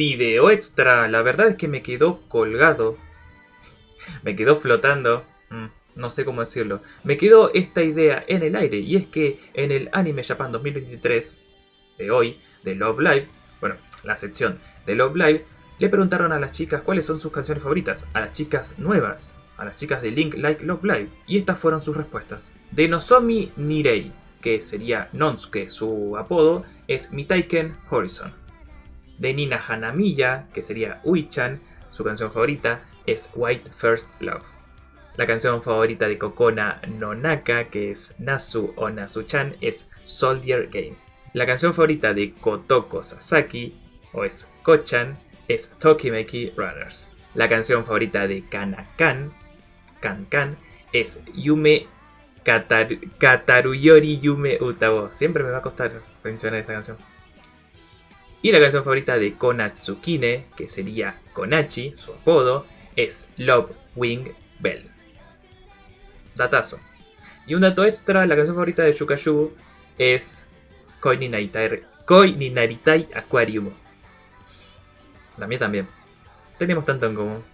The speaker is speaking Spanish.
Video extra, la verdad es que me quedó colgado. Me quedó flotando. Mm, no sé cómo decirlo. Me quedó esta idea en el aire. Y es que en el Anime Japan 2023 de hoy, de Love Live, bueno, la sección de Love Live, le preguntaron a las chicas cuáles son sus canciones favoritas. A las chicas nuevas. A las chicas de Link Like Love Live. Y estas fueron sus respuestas. De Nozomi Nirei, que sería Nonsuke, su apodo, es Mitaiken Horizon de Nina Hanamiya, que sería Uichan, su canción favorita es White First Love. La canción favorita de Kokona Nonaka, que es Nasu o Nasu-chan, es Soldier Game. La canción favorita de Kotoko Sasaki, o es Kochan, es Tokimeki Runners. La canción favorita de Kanakan, Kan es Yume Kataruyori Yume Utabo. Siempre me va a costar mencionar esa canción. Y la canción favorita de Konatsukine, que sería Konachi, su apodo, es Love Wing Bell. Datazo. Y un dato extra, la canción favorita de Shukayu es Koi ni Naritai, Koi ni Naritai Aquarium. La mía también. Tenemos tanto en común.